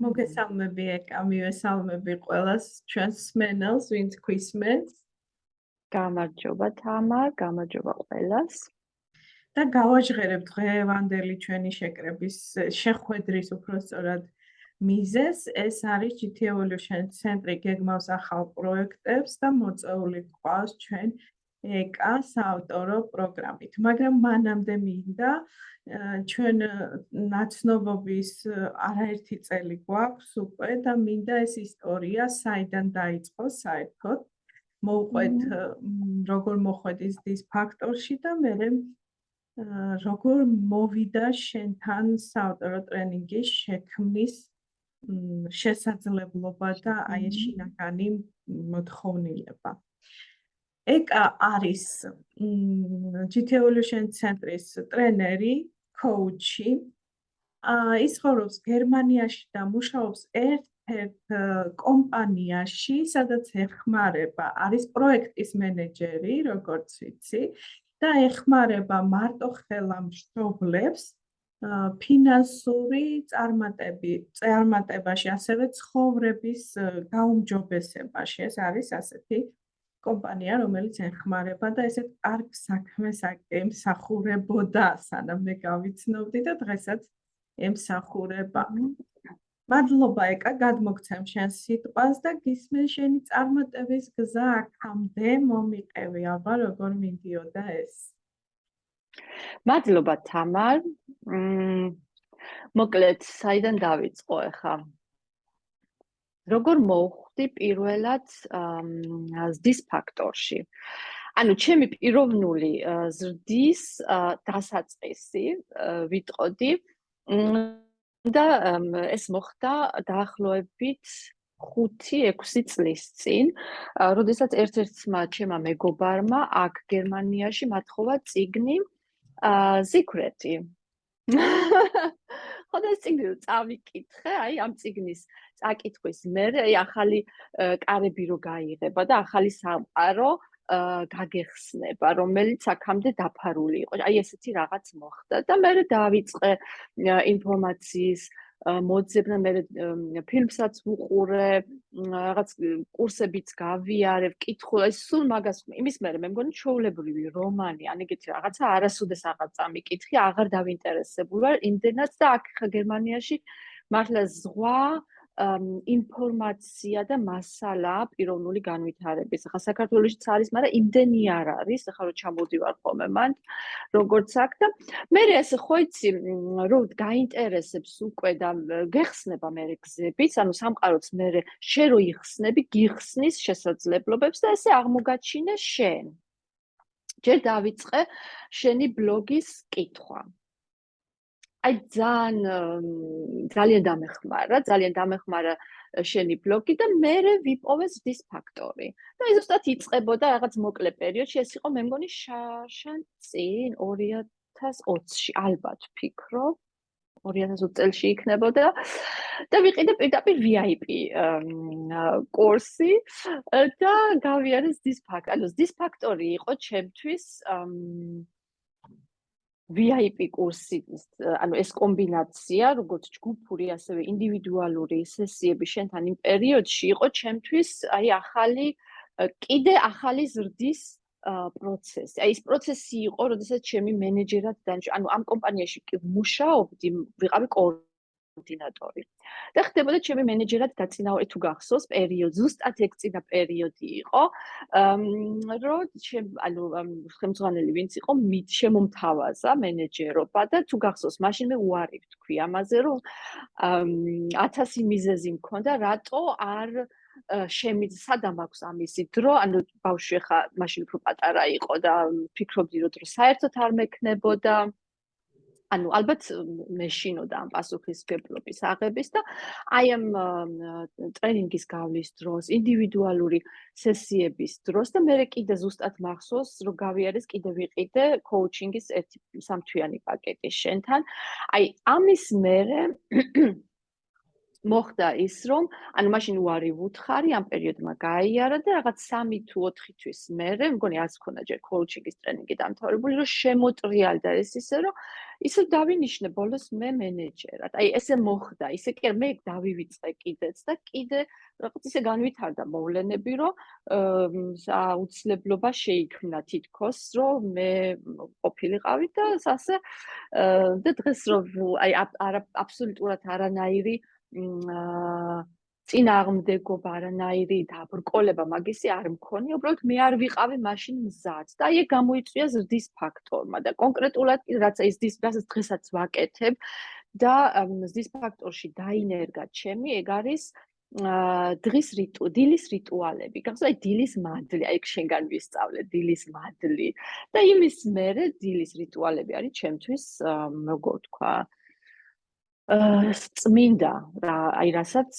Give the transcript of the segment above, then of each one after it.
მოგესალმები ეკ ამივე სალმები ყველას ჩვენს სმენელს, ვინც გვისმენს. გამარჯობა თამარ, გამარჯობა ყველას. და გავაჟღერებთ დღევანდელი ჩვენი შეკრების შეხვედრის უფრო სწორად მიზეს. ეს არის GT Evolution ცენტრი გეგმავს ახალ პროექტებს და მოწეული გვყავს ჩვენ ეკა საავტორო პროგრამით. მაგრამ მანამდე მინდა ჩვენ ნაცნობობის არაერთი წელი გვაქვს უკვე და მინდა ეს ისტორია საიდან დაიწყო საერთოდ მოვყვეთ როგორ მოხვედის დის ფაქტორში და მე როგორ მოვიდა შენთან საავტორო ტრენინგის შექმნის შესაძლებლობა და აი ეს შინაგანი მოთხოვნილება. ეკა არის GT Evolution ცენტრის ტრენერი, კოუჩი. ის ხორობს გერმანიაში და მუშაობს ერთ-ერთ კომპანიაში, სადაც ეხმარება, არის პროექტის მენეჯერი, როგორც ვიცი, და ეხმარება მარტო ხელა მშობლებს ფინანსური წარმატები, წარმატებაში, ასევე ცხოვრების გაუმჯობესებაში. ეს არის ასეთი კომპანია, რომელიც ეხმარება და ესეთ კარგ საქმეს ემსახურებოდა, სანამ მე გავიცნობდი და დღესაც ემსახურება. მადლობა ეკა, გადმოგცემ შენ სიტყვას და გისმენ შენი წარმატების გზა აქამდე მომიყევი, აბა როგორ მიდიოდა ეს. მადლობა თამარ. მ მოკლედ, საიდან დავიწყო ახლა? როგორ მოვხვდი პირველად ზრდის ფაქტორში. ანუ ჩემი პიროვნული ზრდის დასაწყისი ვიტყოდი და ეს მოხდა დაახლოებით 5-6 წლის წინ, როდესაც ერთ-ერთმა ჩემმა მეგობარმა აქ გერმანიაში მათხოვა ციგნი ზიქრეთი. ხოდა ეს ციგნი რო წავიკითხე, აი ამ ციგნის წაკითხვის მერე აი ახალი კარები რო გაიღება და ახალი სამყარო გაგეხსნება, რომელიც აქამდე დაფარული იყო. აი ესეთი რაღაც მოხდა და მე დავიწყე ინფორმაციის მოძებნა მე ფილმსაც ვუყურე, რაღაც კურსებიც გავიარე, ვკითხულ, ეს სულ მაგას იმის მე მე მგონი ჩაოლებრივი რომანი, ან ეგეთი რაღაცა არასოდეს აღარ წამიკითხი, აღარ დავინტერესებული ვარ იმდენად და აქ ხა გერმანიაში მართლა ზღვა ინფორმაცია და მასალა პიროვნული განვითარების. ახლა საქართველოსიც არის, მაგრამ იმდენი არ არის, ახლა რო ჩამოდივარ ხოლმე მან, როგორც აქ და მე ესე ხო იცი, რომ გაინტერესებს უკვე და გეხსნება მე გზებიც, ანუ სამყაროც მე შე რო იხსნები, გიხსნის შესაძლებლობებს და ესე აღმოგაჩინე შენ. ჯერ დავიწყე შენი ბლოგის კითხვა. აი ძალიან ძალიან დამეხმარა, ძალიან დამეხმარა შენი ბლოგი და მე ვიპოვე ზის ფაქტორი. და ის უბრალოდ იწებოდა რაღაც მოკლე პერიოდში, ეს იყო მე მგონი შაშან წინ 2020-ში ალბათ ფიქრობ. 2020 წელს იქნებოდა და ვიყიდე პირდაპირ VIP კურსი და გავიარე ზის ფაქტორი. ანუ ზის ფაქტორი იყო ჩემთვის VIP კურსი, ანუ ეს კომბინაცია, როგორც ჯგუფური, ასევე ინდივიდუალური სესიები შენთან იმ პერიოდში იყო ჩემთვის აი ახალი კიდე ახალი ზრდის პროცესი. აი ეს პროცესი იყო, როდესაც ჩემი მენეჯერად დანიშნა, ანუ ამ კომპანიაში მუშაობდი, ვიყავი კორ კოორდინატორი. და ხდებოდა ჩემი მენეჯერად დაწინაურე თუ გახსოვს პერიოდი, ზუსტად ეგ წინა პერიოდი იყო, რომ ჩემ ანუ ხელმძღვანელი ვინც იყო, მით შემომთავაზა მენეჯერობა და თუ გახსოვს, მაშინ მე უარი ვთქვი ამაზე, რომ 1000 მიზეზი მქონდა, რატო არ შემიძლ სადამ აქვს ამისი დრო, ანუ ბავშვი ხა მაშინ უფრო პატარა იყო და ფიქრობდი რომ საერთოდ არ მექნებოდა. ანუ ალბათ მეშინოდა ამ პასუხისგებლობის აღების და აი ამ ტრენინგის გავლის დროს, ინდივიდუალური სესიების დროს და მე კიდე ზუსტად მახსოვს, რომ გავიარეს კიდე ვიყიდე კოუჩინგის ერთი სამთვიანი პაკეტი შენთან. აი ამის მერე მოხდა ის რომ ანუ მაშინ უარი ვუთხარი ამ პერიოდმა გაიარა და რაღაც 3 თუ 4 თვის მერე მგონი არც ქონა ჯერ კოუჩინგის ტრენინგი დამთავრებული რომ შემოტრიალდა ეს ისე რომ ისე დავინიშნე ბოლოს მე მენეჯერად. აი ესე მოხდა ისე კი მე დავივიწყე კიდეც და კიდე რაღაც ისე განვითარდა მოვლენები რომ აუცილებლობა შეიქმნა თითქოს რომ მე ყოფილიყავი და ასე და დღეს რომ აი აბსოლუტურად არანაირი წინააღმდეგობა არანაირი დაბრკოლება მაგისი არ მქონია, უბრალოდ მე არ ვიყავი მაშინ მზად და ეგ გამოიწვია ზრდის ფაქტორმა და კონკრეტულად რაც ის ზრდის რასაც დღესაც ვაკეთებ და ზრდის ფაქტორში დაინერგა ჩემი ეგ არის დღის რიტუ დილის რიტუალები. გახსოვს აი დილის მადლი, აი შენგან ვისწავლე დილის მადლი და იმის მერე დილის რიტუალები არის ჩემთვის როგორ თქვა წმინდა რა აი რასაც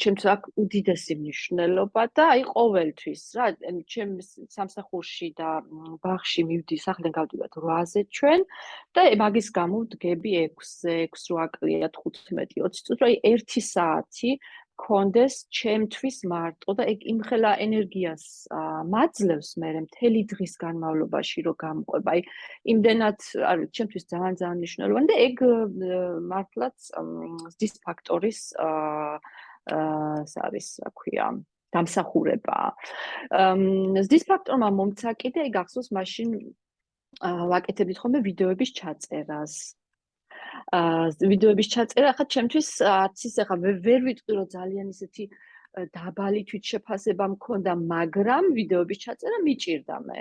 ჩემთვის აქ უდიდესი მნიშვნელობა და აი ყოველთვის რა ჩემ სამსახურში და ბაღში მივდი სახლიდან გავდივართ 8-ზე ჩვენ და მაგის გამო ვდგები 6-ზე 6-8 კლია 15 20 წუთი აი 1 საათი კონდეს ჩემთვის მარტო და ეგ იმხელა ენერგიას მაძლევს მე მთელი დღის განმავლობაში რომ გამყვება. აი იმდენად არის ჩემთვის ძალიან ძალიან მნიშვნელოვანი და ეგ მართლაც ზის ფაქტორის აა არის რა ქვია დამსახურება. ზის ფაქტორმა მომცა კიდე ეგ ახსოვს მაშინ ვაკეთებდით ხოლმე ვიდეოების ჩაწერას. ვიდეოების ჩაწერა ხა ჩემთვის არც ის ახლა ვერ ვიტყვი რომ ძალიან ისეთი დაბალი თვითშეფასება მქონდა, მაგრამ ვიდეოების ჩაწერა მიჭირდა მე.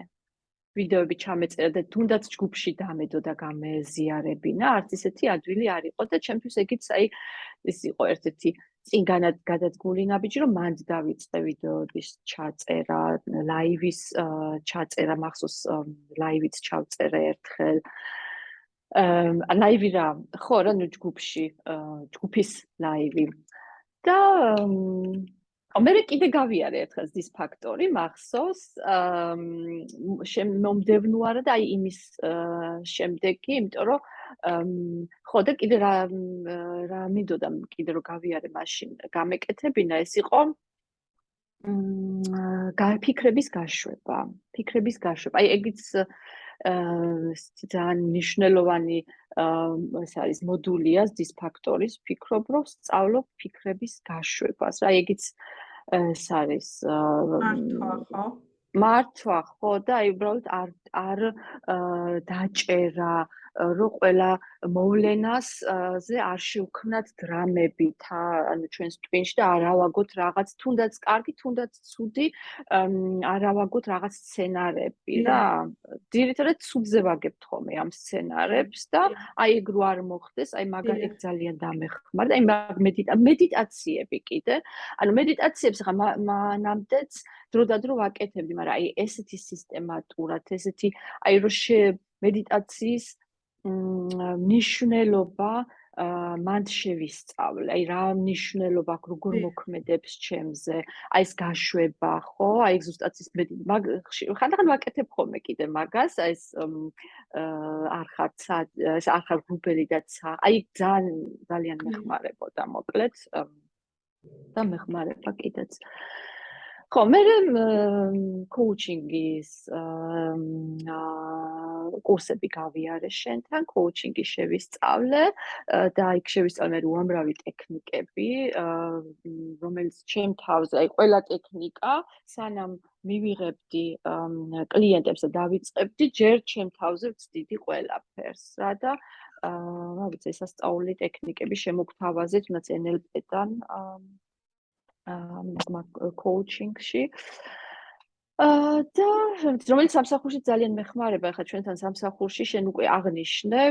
ვიდეოები ჩამეწერა და თუნდაც ჯგუფში დამედო და გამეზიარებინა, არც ისეთი ადვილი არ იყო და ჩემთვის ეგიც აი ეს იყო ერთ-ერთი წინგანად გადადგმული ნაბიჯი, რომ მანდ დავიწყე ვიდეოების ჩაწერა, ლაივის ჩაწერა, მახსოვს ლაივიც ჩავწერე ერთხელ. აა ლაივი რა ხო რა ნუ ჯგუფში ჯგუფის ლაივი და მე კიდე გავიარე ერთხელ ზის ფაქტორი მახსოვს აა შემომდევნუარა და აი იმის შემდეგი იმიტომ რომ ხო და კიდე რა რა მინდოდა კიდე რომ გავიარე მაშინ გამეკეთებინა ეს იყო მ ფიქრების გაშვება ფიქრების გაშვება. აი ეგიც ძალიან მნიშვნელოვანი ეს არის მოდულია ზის ფაქტორის ფიქრობ რომ სწავლობ ფიქრების გაშვებას. რა ეგიც ეს არის მართვა ხო? მართვა ხო და აი უბრალოდ არ არ დაჭერა რო ყველა მოვლენას ზე არ შევქმნათ დრამებით ანუ ჩვენს ტვინში და არ ავაგოთ რაღაც თუნდაც კარგი თუნდაც ცუდი არ ავაგოთ რაღაც სცენარები რა. ძირითადად ცუდზე ვაგებთ ხოლმე ამ სცენარებს და აი ეგ რო არ მოხდეს აი მაგალ ეგ ძალიან დამეხმარდა აი მაგ მედიტაციები კიდე. ანუ მედიტაციებს ხა მანამდეც დრო და დრო ვაკეთებდი მაგრამ აი ესეთი სისტემატურად ესეთი აი რო მედიტაციის მნიშვნელობა მანდ შევისწავლე. აი რა მნიშვნელობა აქვს როგორ მოქმედებს ჩემზე. აი ეს გაშვება, ხო? აი ზუსტად ის მე ხანდახან ვაკეთებ ხოლმე კიდე მაგას, აი ეს არ ხარ ეს არ ხარ გუბელი და ცა. აი ძალიან ძალიან მეხმარებოდა მოკლედ და მეხმარება კიდეც. აა ხო, მე კოუჩინგის აა კურსები გავიარე შენთან, კოუჩინგი შევისწავლე და იქ შევისწავლე უამრავი ტექნიკები, რომელიც ჩემ თავზე, აი ყველა ტექნიკა, სანამ მივიღებდი კლიენტებს და დავიწყებდი, ჯერ ჩემ თავზე ვწდიდი ყველაფერს, რა და აა რა ვიცი, სასწაული ტექნიკები შემოგთავაზეთ, თუნდაც NLP-დან აა აა კოუჩინგში აა და რომელიც სამსახურში ძალიან მეხმარება ხა ჩვენთან სამსახურში შენ უკვე აღნიშნე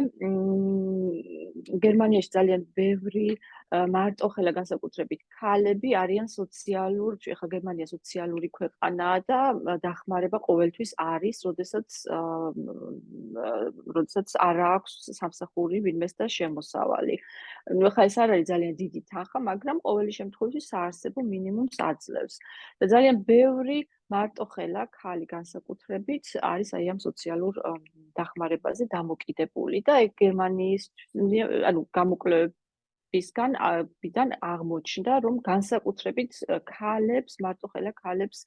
გერმანიაში ძალიან ბევრი მარტო ხელა განსაკუთრებით ქალები არიან სოციალურ, ეხა გერმანია სოციალური ქვეყანაა და დახმარება ყოველთვის არის, როდესაც როდესაც არ აქვს სამსახური ვინმეს და შემოსავალი. ეხა ეს არ არის ძალიან დიდი თანხა, მაგრამ ყოველი შემთხვევაში საარსებო მინიმუმს აძლევს. და ძალიან ბევრი მარტო ხელა ქალი განსაკუთრებით არის აი ამ სოციალურ დახმარებაზე დამოკიდებული და ეგ გერმანიის ანუ გამოკვლევ ისგან ბიდან აღმოჩნდა რომ განსაკუთრებით ქალებს მარტოხელა ქალებს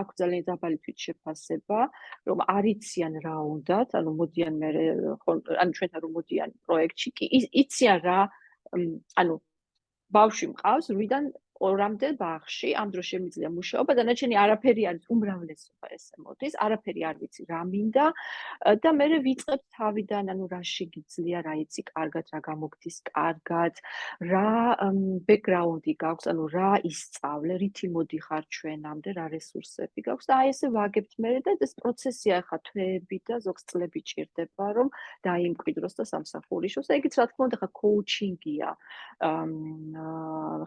აქვს ძალიან დაბალი თვითშეფასება რომ არიციან რა უნდათ ანუ მოდიან მე ანუ ჩვენთან რომ მოდიან პროექტში კი იციან რა ანუ ბავშვი მყავს რიდან ორამდე ბაღში ამ დროს შემიძლია მუშაობა და ნაჩენი არაფერი არის უმრავლესობა ესე მოდის არაფერი არ ვიცი რა მინდა. და მე ვიწყებ თავიდან ანუ რა შეგიძლია რა იცი კარგად რა გამოგდის კარგად რა ბექგრაუნდი გაქვს ანუ რა ისწავლე რითი მოდიხარ ჩვენამდე რა რესურსები გაქვს. და აი ესე ვაგებთ მე და ეს პროცესია ხა თვეები და ზოგს წლები ჭირდება რომ დაიმკვიდროს და სამსახურიშოს. და ეგიც რა თქმა უნდა ხა კოუჩინგია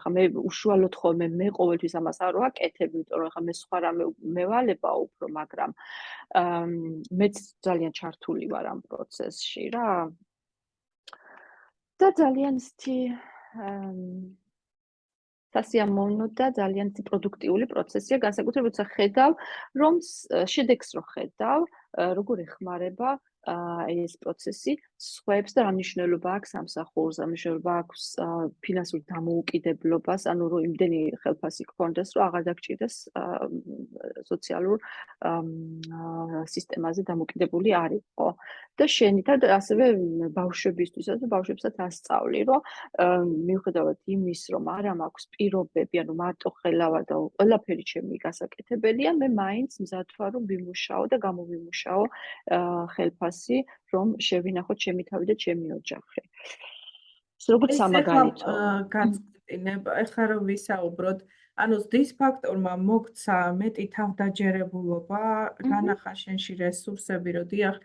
ხა მე უშუალო უბრალოდ ხოლმე მე ყოველთვის ამას არ ვაკეთებ, იმიტომ რომ ხა მე სხვა რამე მევალება უფრო, მაგრამ მეც ძალიან ჩართული ვარ ამ პროცესში რა. და ძალიან სთი სასიამოვნო და ძალიან პროდუქტიული პროცესია, განსაკუთრებით როცა ხედავ, რომ შედეგს რო ხედავ, როგორ ეხმარება ეს პროცესი სხვებს და რა მნიშვნელობა აქვს სამსახურს, რა მნიშვნელობა აქვს ფინანსურ დამოუკიდებლობას, ანუ რომ იმდენი ხელფასი გქონდეს, რომ აღარ დაგჭირდეს სოციალურ სისტემაზე დამოკიდებული არისო. და შენითად ასევე ბავშვებისთვისაც და ბავშვებსაც ასწავლი, რომ მიუხედავად იმის, რომ არა მაქვს პირობები, ანუ მარტო ხელავა და ყველაფერი ჩემი გასაკეთებელია, მე მაინც მზად ვარ რომ ვიმუშაო და გამოვიმუშაო ხელფასი, რომ შევინახო ჩემი თავი და ჩემი ოჯახი. ეს როგორც სამაგალითო. გაწყვეტინებ, ეხლა რომ ვისაუბროთ, ანუ ზდის ფაქტორმა მოგცა მეტი თავდაჯერებულობა, განახა შენში რესურსები, რომ დიახ,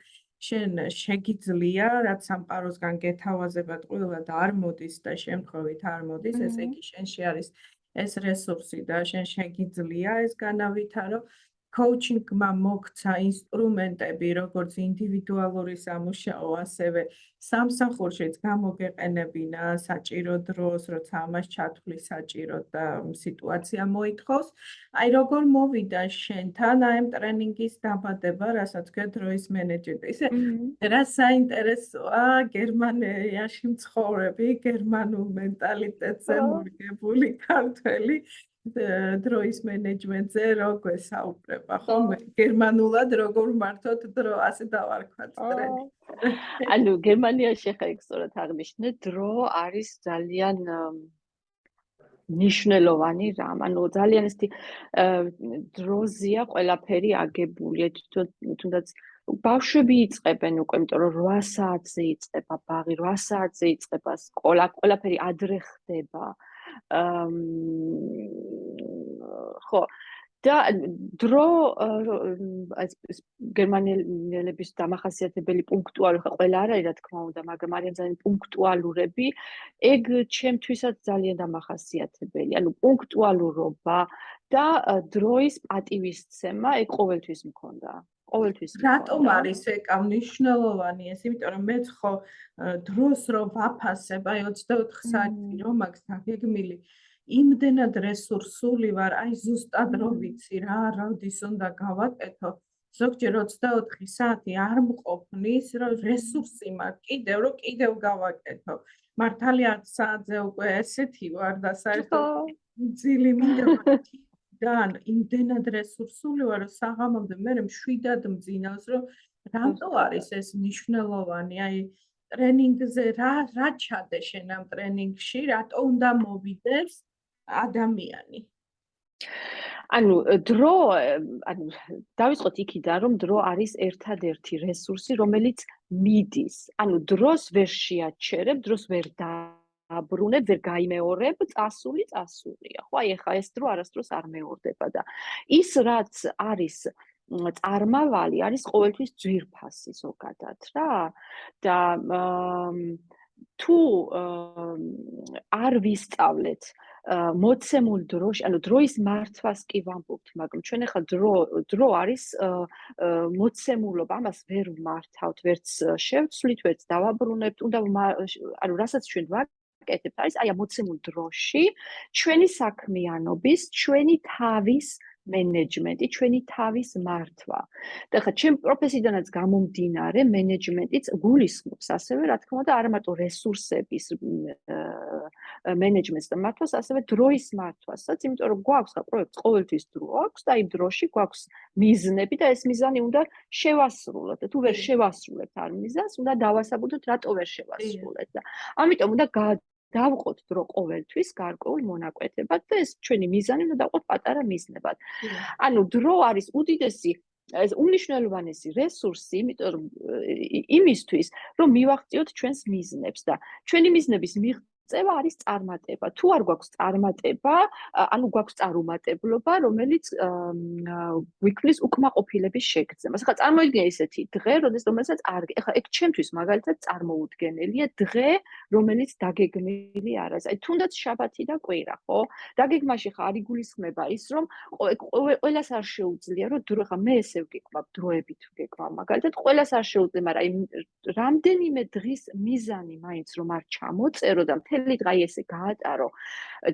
შენ შეგიძლია, რაც სამყაროსგან გეთავაზებად ყველა და არ მოდის და შემთხვევით არ მოდის, ესე იგი შენში არის ეს რესურსი და შენ შეგიძლია ეს განავითარო. Coaching-მა მოგცა ინსტრუმენტები, როგორც ინდივიდუალური სამუშაო, ასევე სამსახურშიც გამოგეყენებინა საჭირო დროს, როცა ამას ჩათვლი საჭირო და სიტუაცია მოითხოვს. აი როგორ მოვიდა შენთან აი ამ ტრენინგის დაბადება, რასაც ქვია დროის მენეჯმენტი. ისე რა საინტერესოა გერმანიაში მცხოვრები, გერმანულ მენტალიტეტზე მორგებული ქართველი დროის მენეჯმენტზე როგორ საუბრება ხომ გერმანულად როგორ მართოთ დრო ასე დავარქვათ ტრენი. ანუ გერმანიაში ხა იქ სწორად აღნიშნე დრო არის ძალიან ნიშნულოვანი რამ. ანუ ძალიან ისეთი დროზია ყველაფერი აგებული. თუნდაც ბავშვები იწებენ უკვე იმიტომ რომ 8 საათზე იწება ბაღი 8 საათზე იწება სკოლა ყველაფერი ადრე ხდება ხო. და დრო ეს გერმანელების დამახასიათებელი პუნქტუალური ხო ყველა არ არის რა თქმა უნდა მაგრამ არიან ძალიან პუნქტუალურები. ეგ ჩემთვისაც ძალიან დამახასიათებელი ანუ პუნქტუალურობა და დროის პატივისცემა ეგ ყოველთვის მქონდა. ყოველთვის რატომ არის ეკა მნიშვნელოვანი ეს იმიტომ რომ მეც ხო დროს რო ვაფასებ აი 24 საათი რომ მაქვს დაგეგმილი იმდენად რესურსული ვარ. აი ზუსტად რო ვიცი რა როდის უნდა გავაკეთო. ზოგჯერ 24 საათი არ მყოფნის რომ რესურსი მაქვს კიდევ რომ კიდევ გავაკეთო. მართალია 10 საათზე უკვე ესეთი ვარ და საერთოდ ძილი მინდა ძალიან იმდენად რესურსული ვარ, რომ საღამომდე მე მშვიდად მძინავს, რომ რატო არის ეს მნიშვნელოვანი? აი ტრენინგზე რა რა ჩადე შენ ამ ტრენინგში? რატო უნდა მოვიდეს ადამიანი? ანუ დრო, ანუ დავიწყოთ იქიდან, რომ დრო არის ერთადერთი რესურსი, რომელიც მიდის. ანუ დროს ვერ შეაჩერებ, დროს ვერ და აბრუნებ, ვერ გაიმეორებ, წასული, წასულია. ხო, აი ახლა ეს დრო არასდროს არ მეორდება და ის რაც არის წარმავალი არის ყოველთვის ძვირფასი ზოგადად რა და თუ არ ვისწავლეთ მოცემულ დროში, ანუ დროის მართვას კი ვამბობთ, მაგრამ ჩვენ ახლა დრო დრო არის მოცემულობა, ამას ვერ ვმართავთ, ვერც შევცვლით, ვერც დავაბრუნებთ, უნდა ანუ რასაც ჩვენ ვაკეთებთ ვაკეთებთ არის აი ამ მოცემულ დროში ჩვენი საქმიანობის, ჩვენი თავის მენეჯმენტი, ჩვენი თავის მართვა. და ხა ჩემ პროფესიიდანაც გამომდინარე, მენეჯმენტიც გულისხმობს ასევე, რა თქმა უნდა, არა მარტო რესურსების მენეჯმენტს და მართვას, ასევე დროის მართვასაც, იმიტომ რომ გვაქვს ხა პროექტს ყოველთვის დრო აქვს და იმ დროში გვაქვს მიზნები და ეს მიზანი უნდა შევასრულოთ. თუ ვერ შევასრულებთ არ მიზანს, უნდა დავასაბუთოთ, რატო ვერ შევასრულეთ და ამიტომ უნდა დავყოთ დრო ყოველთვის გარკვეულ მონაკვეთებად და ეს ჩვენი მიზანი უნდა დავყოთ პატარა მიზნებად. ანუ დრო არის უდიდესი ეს უნიშნელოვანესი რესურსი, იმიტომ რომ იმისთვის, რომ მივახციოთ ჩვენს მიზნებს და ჩვენი მიზნების მიღწევა წევა არის წარმატება. თუ არ გვაქვს წარმატება, ანუ გვაქვს წარუმატებლობა, რომელიც ვიქმნის უკმაყოფილების შეგრძნებას. ახლა წარმოიდგინე ისეთი დღე, რომელსაც არ ახლა ეგ ჩემთვის მაგალითად წარმოუდგენელია დღე, რომელიც დაგეგმილი არ არის. აი თუნდაც შაბათი და კვირა, ხო? დაგეგმაში ხა არ იგულისხმება ის, რომ ყველას არ შეუძლია, რომ დრო ხა მე ესე ვგეკვავ, დროებით ვგეკვავ. მაგალითად, ყველას არ შეუძლია, მაგრამ აი რამდენიმე დღის მიზანი მაინც რომ არ ჩამოწერო და მთელი დღე ესე გაატარო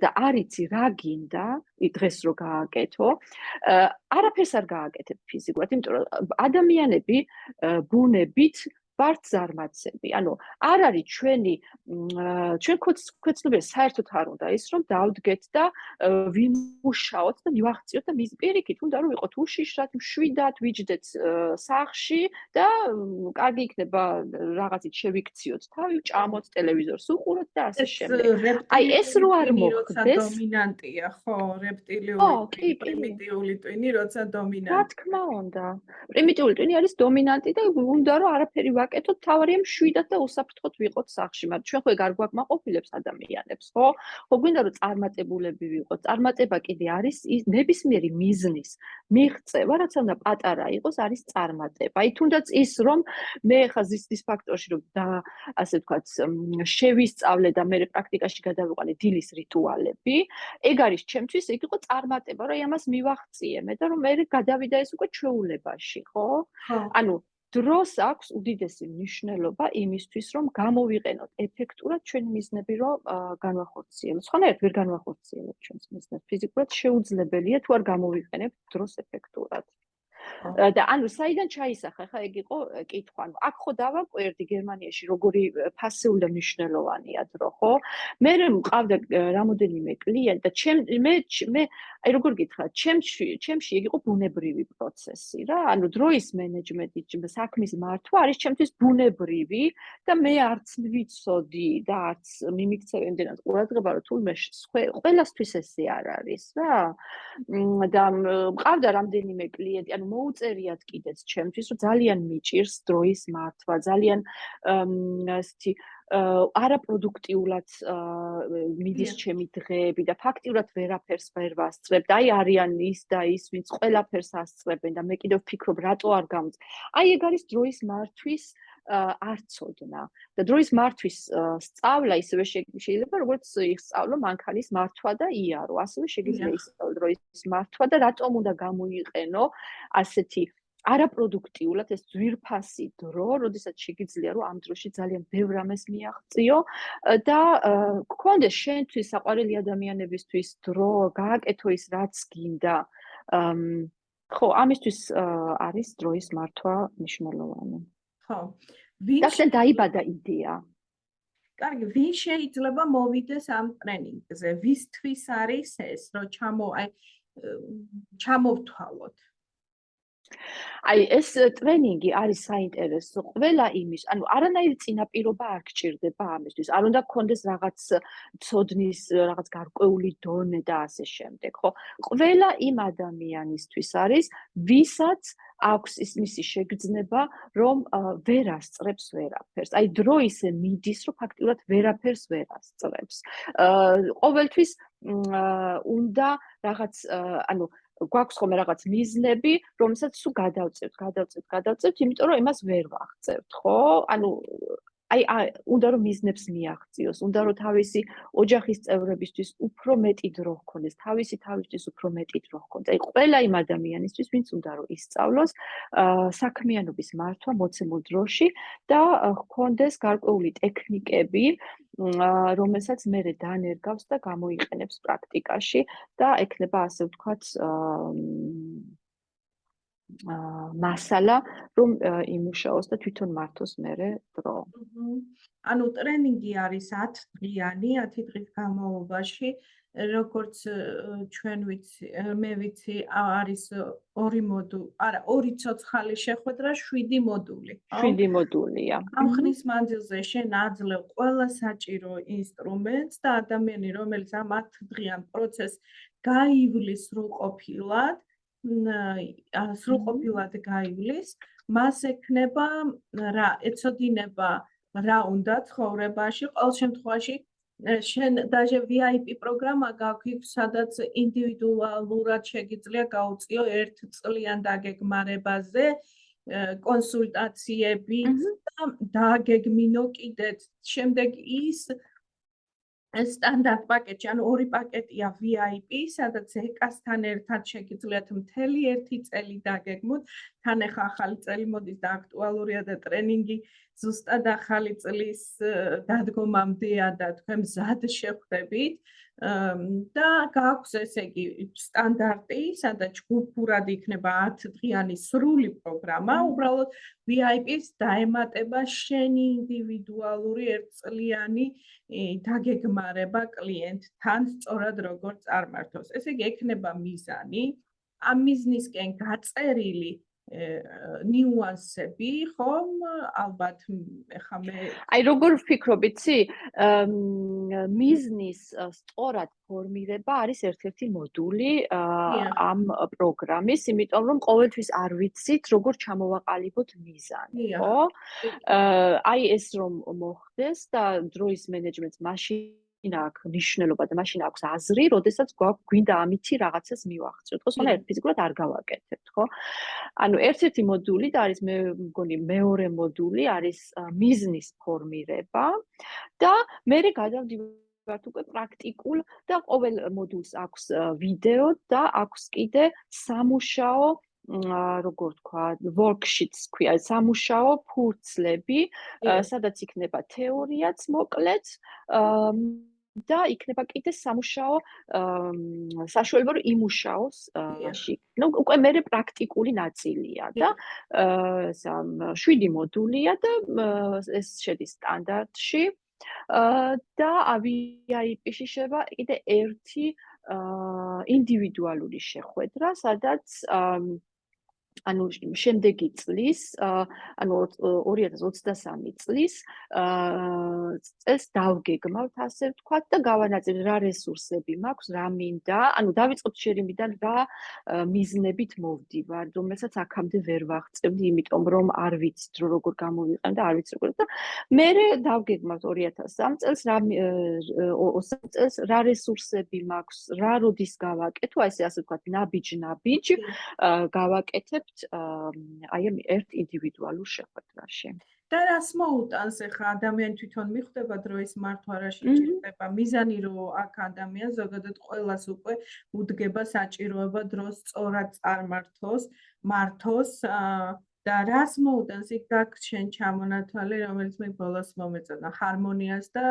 და არიცი რა გინდა დღეს რო გააკეთო არაფერს არ გააკეთებ ფიზიკურად იმიტომ რომ ადამიანები ბუნებით ვართ ზარმაცები. ანუ არ არის ჩვენი ჩვენ ქვეცნობიერს საერთოდ არ უნდა ის რომ დავდგეთ და ვიმუშაოთ და მივახციოთ და მის პირიქით უნდა რომ ვიყოთ უშიშრად, მშვიდად, ვიჯდეთ სახში და კარგი იქნება რაღაცით შევიქციოთ თავი, ჭამოთ ტელევიზორს, უყუროთ და ასე შემდეგ. აი ეს რო არ მოხდეს, დომინანტია, ხო, რეპტილიური, პრიმიტიული ტვინი, როცა დომინანტია. რა თქმა უნდა. პრიმიტიული ტვინი არის დომინანტი და უნდა რომ არაფერი ვაკეთოთ, თავარია მშვიდად და უსაფრთხოდ ვიყოთ სახში, მაგრამ ჩვენ ხო ეგ არ გვაკმაყოფილებს ადამიანებს, ხო? ხო გვინდა რომ წარმატებულები ვიყოთ. წარმატება კიდე არის ის ნებისმიერი მიზნის მიღწევა, რაც უნდა პატარა იყოს, არის წარმატება. აი თუნდაც ის რომ მე ხა ზის ფაქტორში რომ და ასე ვთქვათ, შევისწავლე და მე პრაქტიკაში გადავიყვანე დილის რიტუალები, ეგ არის ჩემთვის ეგ იყო წარმატება, რომ აი ამას მივახციე მე და რომ მე გადავიდა ეს უკვე ჩვეულებაში, ხო? ანუ დროს აქვს უდიდესი მნიშვნელობა იმისთვის, რომ გამოვიყენოთ ეფექტურად ჩვენი მიზნები, რომ განვახორციელოთ. სხვანაირად ვერ განვახორციელოთ ჩვენს მიზნებს. ფიზიკურად შეუძლებელია თუ არ გამოვიყენებთ დროს ეფექტურად. და ანუ საიდან ჩაისახა? ხა ეგ იყო კითხვა ანუ აქ ხო დავაკვირდი გერმანიაში როგორი ფასეული მნიშვნელოვანია დრო ხო? მე მყავდა რამოდენიმე კლიენტი და ჩემ მე მე აი როგორ გითხრა? ჩემში ჩემში ეგ იყო ბუნებრივი პროცესი რა. ანუ დროის მენეჯმენტი საქმის მართვა არის ჩემთვის ბუნებრივი და მე არც ვიცოდი და არც მიმიქცევი იმდენად ყურადღება რომ თულმე ყველასთვის ესე არ არის რა. და მყავდა რამდენიმე კლიენტი ანუ მოუწერიათ კიდეც ჩემთვის, რომ ძალიან მიჭირს დროის მართვა, ძალიან ასეთი არაპროდუქტიულად მიდის ჩემი დღეები და ფაქტიურად ვერაფერს ვერ ვასწრებ და აი არიან ის და ის, ვინც ყველაფერს ასწრებენ და მე კიდევ ვფიქრობ, რატო არ გამწ. აი ეგ არის დროის მართვის არწოდნა და დროის მართვის სწავლა ისევე შეიძლება როგორც ისწავლო მანქანის მართვა და იარო ასევე შეიძლება ისწავლო დროის მართვა და რატომ უნდა გამოიყენო ასეთი არაპროდუქტიულად ეს ძვირფასი დრო, როდესაც შეგიძლია რომ ამ დროში ძალიან ბევრ ამას მიაღწიო და გქონდეს შენთვის საყვარელი ადამიანებისთვის დრო, გააკეთო ის რაც გინდა. ხო, ამისთვის არის დროის მართვა მნიშვნელოვანი. ხო. ვინ შენ დაიბადა იდეა? კარგი, ვინ შეიძლება მოვიდეს ამ ტრენინგზე? ვისთვის არის ეს, რომ ჩამო აი ჩამოვთვალოთ? აი ეს ტრენინგი არის საინტერესო ყველა იმის, ანუ არანაირი წინაპირობა არ გჭირდება ამისთვის. არ უნდა გქონდეს რაღაც ცოდნის, რაღაც გარკვეული დონე და ასე შემდეგ, ხო? ყველა იმ ადამიანისთვის არის, ვისაც აქვს ის მისი შეგრძნება, რომ ვერ ასწრებს ვერაფერს. აი დრო ისე მიდის, რომ ფაქტიურად ვერაფერს ვერ ასწრებს. აა ყოველთვის უნდა რაღაც ანუ გვაქვს ხოლმე რაღაც მიზნები, რომელსაც თუ გადავწევთ, გადავწევთ, გადავწევთ, იმიტომ რომ იმას ვერ ვაღწევთ, ხო? ანუ აი უნდა რომ მიზნებს მიაღწიოს, უნდა რომ თავისი ოჯახის წევრებისთვის უფრო მეტი დრო ჰქონდეს, თავისი თავისთვის უფრო მეტი დრო ჰქონდეს. აი ყველა იმ ადამიანისთვის, ვინც უნდა რომ ისწავლოს საქმიანობის მართვა მოცემულ დროში და ჰქონდეს გარკვეული ტექნიკები, რომელსაც მე დანერგავს და გამოიყენებს პრაქტიკაში და ექნება ასე ვთქვათ მასალა რომ იმუშაოს და თვითონ მართოს მერე დრო. ანუ ტრენინგი არის 10 დღიანი, 10 დღის განმავლობაში როგორც ჩვენ ვიცი, მე ვიცი, არის ორი მოდული, არა, ორი ცოცხალი შეხვედრა, 7 მოდული. 7 მოდულია. ამ ხნის მანძილზე შენ აძლევ ყველა საჭირო ინსტრუმენტს და ადამიანი, რომელიც ამ 10 დღიან პროცესს გაივლის სრულყოფილად, სრულყოფილად გაივლის, მას ექნება რა, ეცოდინება რა უნდა ცხოვრებაში, ყოველ შემთხვევაში შენ დაჟე VIP პროგრამა გაქვს, სადაც ინდივიდუალურად შეგიძლია გაუწიო ერთ წლიან დაგეგმარებაზე კონსულტაციები და დაგეგმინო კიდეც. შემდეგ ის სტანდარტ პაკეტი, ანუ ორი პაკეტია VIP, სადაც ეკასთან ერთად შეგიძლიათ მთელი ერთი წელი დაგეგმოთ. თან ახლა ახალი წელი მოდის და აქტუალურია და ტრენინგი ზუსტად ახალი წლის დადგომამდეა და თქვენ მზად შეხვდებით. და გაქვს ესე იგი სტანდარტი, სადაც ჯგუფურად იქნება 10 დღიანი სრული პროგრამა, უბრალოდ VIP-ს დაემატება შენი ინდივიდუალური ერთწლიანი დაგეგმარება კლიენტთან სწორად როგორ წარმართოს. ესე იგი ექნება მიზანი. ამ მიზნისკენ გაწერილი ნიუანსები, ხომ? ალბათ ეხა მე აი როგორ ვფიქრობ, იცი? მიზნის სწორად ფორმირება არის ერთ-ერთი მოდული ამ პროგრამის, იმიტომ რომ ყოველთვის არ ვიცით როგორ ჩამოვაყალიბოთ მიზანი, ხო? აი ეს რომ მოხდეს და დროის მენეჯმენტს მაშინ მაშინ აქვს ნიშნულობა და მაშინ აქვს აზრი, როდესაც გვაქვს გვინდა ამითი რაღაცას მივახციოთ, ხო? სულ ერთ ფიზიკურად არ გავაკეთებთ, ხო? ანუ ერთ-ერთი მოდული და არის მე მგონი მეორე მოდული არის მიზნის ფორმირება და მე გადავდივართ უკვე პრაქტიკულ და ყოველ მოდულს აქვს ვიდეო და აქვს კიდე სამუშაო როგორ თქვა, worksheets ქვია, სამუშაო ფურცლები, სადაც იქნება თეორიაც მოკლედ, და იქნება კიდე სამუშაო საშუალება რომ იმუშაოს მაშინ. ნუ უკვე მე პრაქტიკული ნაწილია და სამ 7 მოდულია და ეს შედის სტანდარტში. და VIP-ში შევა კიდე ერთი ინდივიდუალური შეხვედრა, სადაც ანუ შემდეგი წლის, ანუ 2023 წლის წელს დავგეგმავთ ასე ვთქვათ და გავანაწილებ რა რესურსები მაქვს, რა მინდა, ანუ დავიწყოთ შერიმიდან რა მიზნებით მოვდივარ, რომელსაც აქამდე ვერ ვაღწევდი, იმიტომ რომ არ ვიცით როგორ გამოვიყენ და არ ვიცი როგორ და მე დავგეგმავთ 2003 წელს რა 20 წელს რა რესურსები მაქვს, რა როდის გავაკეთო, აი ესე ასე ვთქვათ, ნაბიჯ-ნაბიჯ გავაკეთებ ვიყავთ აი ამ ერთ ინდივიდუალურ შეხვედრაში. და რას მოუტანს ახლა ადამიანი თვითონ მიხვდება დროის მართვა რა შეჭირდება მიზანი რომ აქ ადამიანს ზოგადად ყოველას უკვე უდგება საჭიროება დროს სწორად წარმართოს მართოს და რას მოუტანს იქ გაქშენ ჩამონათვალე რომელიც მე ბოლოს მომეწონა? ჰარმონიას და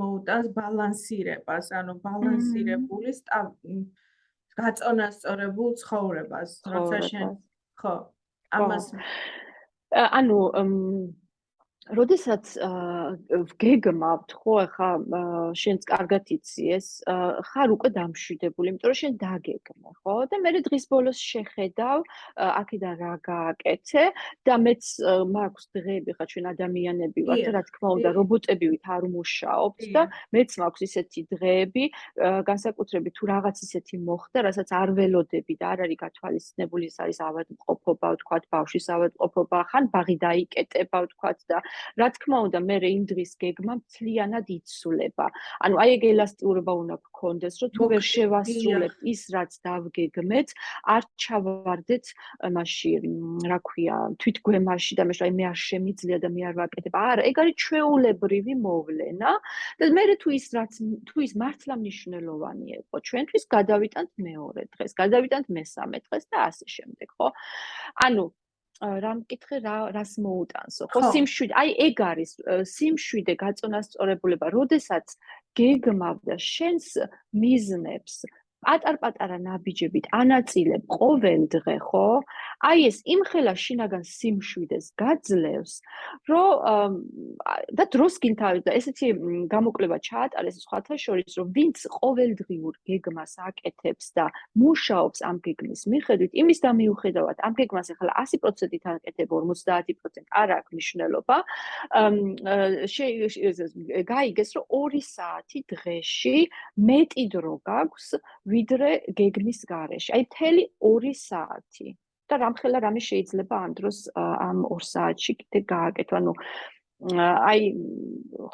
მოუტანს ბალანსირებას ანუ ბალანსირებული გაწონასწორებულ ცხოვრებას როცა შენ ხო ამას ანუ როდესაც გეგმავთ ხო ახლა შენც კარგად იცი ეს ხარ უკვე დამშვიდებული იმიტომ რომ შენ დაგეგმე ხო? და მე დღის ბოლოს შეხედავ აქედან რა გააკეთე და მეც მაქვს დღეები ხა ჩვენ ადამიანები ვართ რა თქმა უნდა რობოტები ვით არ მუშაობთ და მეც მაქვს ისეთი დღეები განსაკუთრებით თუ რაღაც ისეთი მოხდა რასაც არ ველოდები და არ არის გათვალისწინებული ეს არის ავადმყოფობა ვთქვათ ბავშვის ავადმყოფობა ხან ბაღი დაიკეტება ვთქვათ და რა თქმა უნდა მე იმ დღის გეგმა მთლიანად იცვლება. ანუ აი ეგ ელასტიურობა უნდა გქონდეს რომ თუ ვერ შევასრულებთ ის რაც დავგეგმეთ არ ჩავარდეთ მასში რა ქვია თვითგვემაში და მე შე მე არ შემიძლია და მე არ ვაკეთებ. არა ეგ არის ჩვეულებრივი მოვლენა და მე თუ ის რაც თუ ის მართლა მნიშვნელოვანი იყო ჩვენთვის გადავიტანთ მეორე დღეს გადავიტანთ მესამე დღეს და ასე შემდეგ ხო? ანუ რა მკითხე რა რას მოუტანსო ხო სიმშვიდე აი ეგ არის სიმშვიდე გაწონასწორებულება როდესაც გეგმავდა შენს მიზნებს პატარ-პატარა ნაბიჯებით ანაწილებ ყოველ დღე, ხო? აი ეს იმხელა შინაგან სიმშვიდეს გაძლევს, რომ და დროს გინთავი და ესეთი გამოკლება ჩაატარეს სხვათა შორის, რომ ვინც ყოველდღიურ გეგმას აკეთებს და მუშაობს ამ გეგმის მიხედვით, იმის და მიუხედავად ამ გეგმას ახლა 100%-ით აკეთებ 50% არ აქვს მნიშვნელობა. გაიგეს, რომ 2 საათი დღეში მეტი დრო გაქვს ვიდრე გეგმის გარეშე. აი მთელი 2 საათი. და რამხელა რამე შეიძლება ამ დროს ამ 2 საათში კიდე გააკეთო. ანუ აი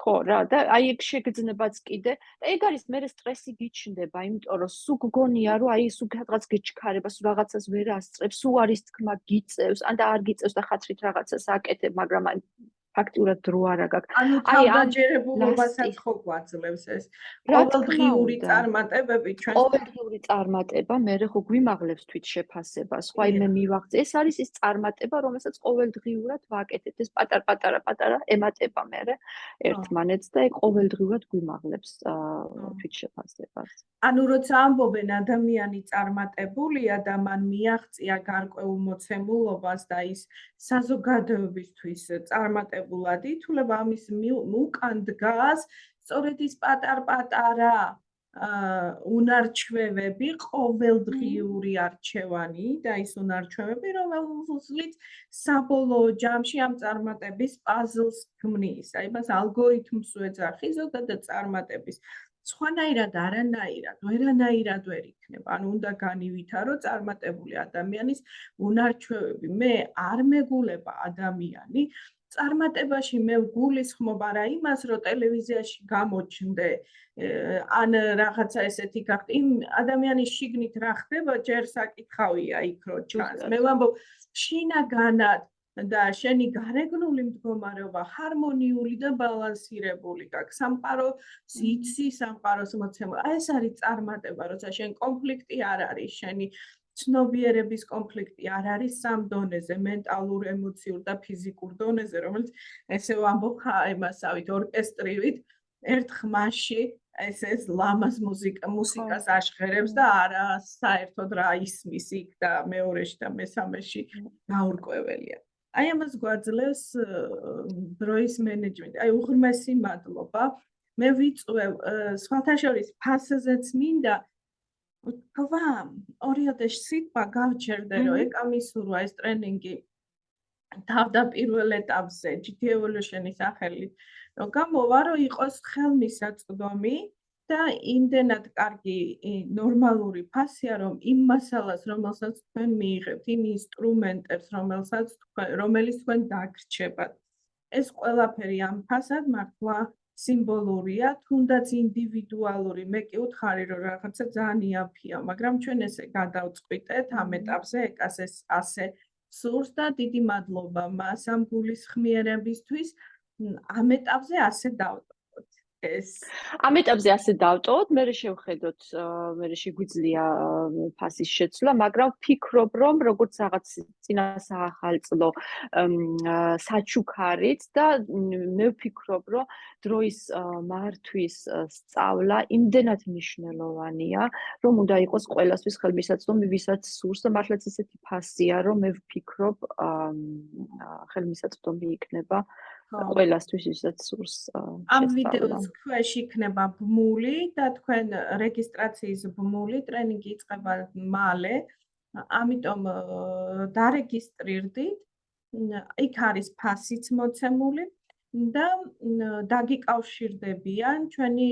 ხო რა და აი ეგ შეგძნებაც კიდე და ეგ არის მე სტრესი გიჩნდება, იმიტომ რომ სულ გგონია რომ აი სულ რაღაც გეჩქარება, სულ რაღაცას ვერ ასწრებს, სულ არის თქმა გიწევს, ან და არ გიწევს და ხათრით რაღაცას აკეთებ, მაგრამ აი ფაქტურად დრო არა გაქვს. ანუ თავდაჯერებულობასაც ხო გვაძლევს ეს. ყოველდღიური წარმატებები ჩვენ ყოველდღიური წარმატება მე ხო გვიმაღლებს თვით შეფასებას. ხო აი მე მივახცე ეს არის ის წარმატება, რომელსაც ყოველდღიურად ვაკეთებ. ეს პატარ-პატარა პატარა ემატება მე ერთმანეთს და ეგ ყოველდღიურად გვიმაღლებს თვით შეფასებას. ანუ როცა ამბობენ ადამიანი წარმატებულია და მან მიაღწია გარკვეულ მოცემულობას და ის საზოგადოებისთვის წარმატება განსხვავებულად ითვლება ამის უკან დგას სწორედ ის პატარ-პატარა უნარჩვევები, ყოველდღიური არჩევანი და ის უნარჩვევები, რომელზეც საბოლოო ჯამში ამ წარმატების პაზლს ქმნის. აი მას ალგორითმს ეძახი ზოგადად წარმატების. სხვანაირად არანაირად, ვერანაირად ვერ იქნება. ანუ უნდა განივითარო წარმატებული ადამიანის უნარჩვევები. მე არ მეგულება ადამიანი, წარმატებაში მე ვგულისხმობ არა იმას, რომ ტელევიზიაში გამოჩნდე ან რაღაცა ესეთი გახდე. იმ ადამიანის შიგნით რა ხდება, ჯერ საკითხავია იქ რო ჩანს. მე ვამბობ, შინაგანად და შენი გარეგნული მდგომარეობა ჰარმონიული და ბალანსირებული გაქვს. სამყარო სიცი, სამყაროს მოცემა. აი ეს არის წარმატება, როცა შენ კონფლიქტი არ არის, შენი ცნობიერების კონფლიქტი არ არის სამ დონეზე, მენტალურ, ემოციურ და ფიზიკურ დონეზე, რომელიც ესე ვამბობ იმასავით ორკესტრივით ერთ ხმაში ეს ეს ლამაზ მუსიკა მუსიკას აშხერებს და არა საერთოდ რა ისმის იქ და მეორეში და მესამეში გაურკვეველია. აი ამას გვაძლევს დროის მენეჯმენტი. აი უღრმესი მადლობა. მე ვიწვევ სხვათა შორის ფასეზეც მინდა თქვა ორიოდე სიტყვა გავჩერდე რომ ეკამისურვა ეს ტრენინგი თავდაპირველ ეტაპზე GT Evolution-ის სახელით რომ გამოვა რომ იყოს ხელმისაწვდომი და იმდენად კარგი ნორმალური ფასია რომ იმ მასალას რომელსაც თქვენ მიიღებთ იმ ინსტრუმენტებს რომელსაც თქვენ რომელიც თქვენ დაგრჩებათ. ეს ყველაფერი ამ ფასად მართლა სიმბოლურია, თუნდაც ინდივიდუალური. მე კი უთხარი, რომ რაღაცა ძალიან იაფია, მაგრამ ჩვენ ესე გადავწყვიტეთ ამ ეტაპზე, ეკას ეს ასე სურს და დიდი მადლობა მას ამ გულისხმიერებისთვის. ამ ეტაპზე ასე დავტო. ეს. ამ ეტაპზე ასე დავტოვოთ, მე შევხედოთ, მე შეგვიძლია ფასის შეცვლა, მაგრამ ვფიქრობ, რომ როგორც რაღაც წინა საახალწლო საჩუქარით და მე ვფიქრობ, რომ დროის მართვის სწავლა იმდენად მნიშვნელოვანია, რომ უნდა იყოს ყოველასთვის ხელმისაწვდომი, ვისაც სურს და მართლაც ესეთი ფასია, რომ მე ვფიქრობ, ხელმისაწვდომი იქნება ყველასთვის ისაც სურს ამ ვიდეოს ქვეშ იქნება ბმული და თქვენ რეგისტრაციის ბმული ტრენინგი იწყება მალე. ამიტომ დარეგისტრირდით. იქ არის ფასიც მოცემული და დაგიკავშირდებიან ჩვენი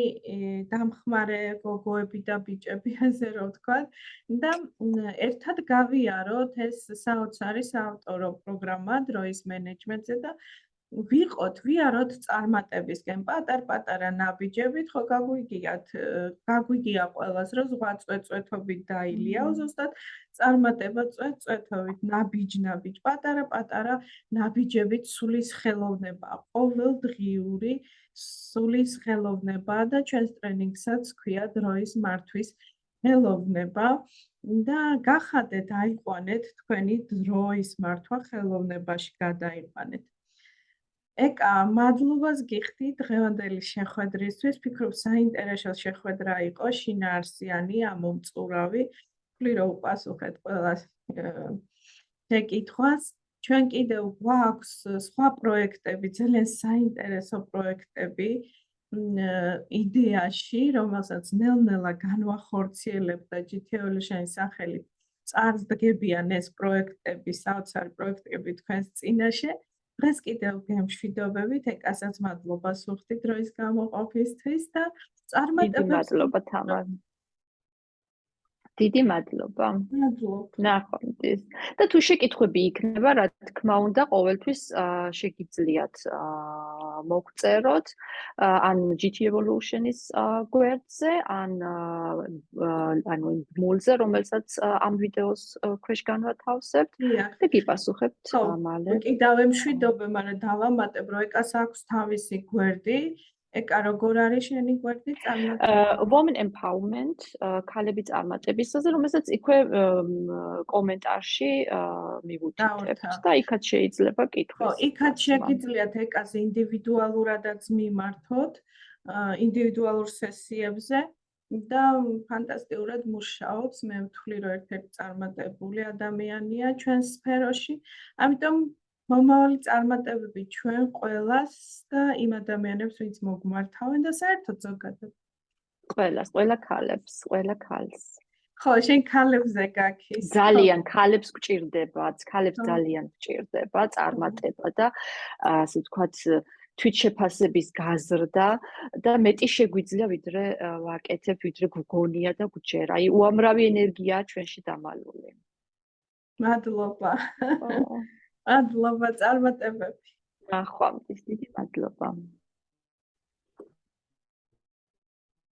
დამხმარე გოგოები და ბიჭები ასე რომ ვთქვა და ერთად გავიაროთ ეს საოცარი საავტორო პროგრამა დროის მენეჯმენტზე და ვიყოთ, ვიაროთ წარმატებისკენ. პატარ-პატარა ნაბიჯებით, ხო გაგვიგიათ, გაგვიგია ყველას, რომ ზღვა წვეწვეთობით დაილია, ზუსტად წარმატება წვეწვეთობით, ნაბიჯ-ნაბიჯ, პატარა-პატარა ნაბიჯებით სulis ხელოვნება, ყოველდღიური სulis ხელოვნება და ჩვენს ტრენინგსაც ქვია დროის მართვის ხელოვნება. და გახადეთ აიყვანეთ თქვენი დროის მართვა ხელოვნებაში გადაიყვანეთ. ეკა, მადლობას გიხდი დღევანდელი შეხვედრისთვის. ფიქრობ საინტერესო შეხვედრა იყო, შინაარსიანი, ამომწურავი. ვფლი რომ უპასუხეთ ყველას შეკითხვას. ჩვენ კიდევ გვაქვს სხვა პროექტები, ძალიან საინტერესო პროექტები იდეაში, რომელსაც ნელ-ნელა განვახორციელებ და GTO-ლის სახელით წარდგებიან ეს პროექტები, საოცარი პროექტები თქვენს წინაშე. დღეს კიდევ გემშვიდობებით, ეკასაც მადლობას ვუხდი დროის გამოყოფისთვის და წარმატებებს. მადლობა თამარ. დიდი მადლობა. ნახვამდის. და თუ შეკითხვები იქნება, რა თქმა უნდა, ყოველთვის შეგიძლიათ მოგწეროთ ან GT Evolution-ის გვერდზე, ან ანუ მულზე, რომელსაც ამ ვიდეოს ქვეშ განვათავსებთ და გიპასუხებთ მალე. კიდევ მშვიდობე, მაგრამ დავამატებ, რომ ეკას აქვს თავისი გვერდი. ეკა როგორ არის შენი გვერდი წარმატება? Women Empowerment, ქალები წარმატებისაზე, რომელსაც იქვე კომენტარში მივუთითებთ და იქაც შეიძლება კითხოს. ხო, იქაც შეგიძლიათ ეკას ინდივიდუალურადაც მიმართოთ, ინდივიდუალურ სესიებზე და ფანტასტიკურად მუშაობს. მე ვთვლი, რომ ერთ-ერთი წარმატებული ადამიანია ჩვენ სფეროში. ამიტომ მომავალი წარმატებები ჩვენ ყველას და იმ ადამიანებს, ვინც მოგმართავენ და საერთოდ ზოგადად. ყველას, ყველა ქალებს, ყველა ქალს. ხო, შენ ქალებზე გაქის. ძალიან ქალებს გჭირდება, ქალებს ძალიან გჭირდება წარმატება და ასე ვთქვათ თვითშეფასების გაზრდა და მეტი შეგვიძლია ვიდრე ვაკეთებ, ვიდრე გგონია და გჯერა. აი უამრავი ენერგია ჩვენში დამალული. მადლობა. მადლობა წარმატებები. ნახვამდის დიდი მადლობა.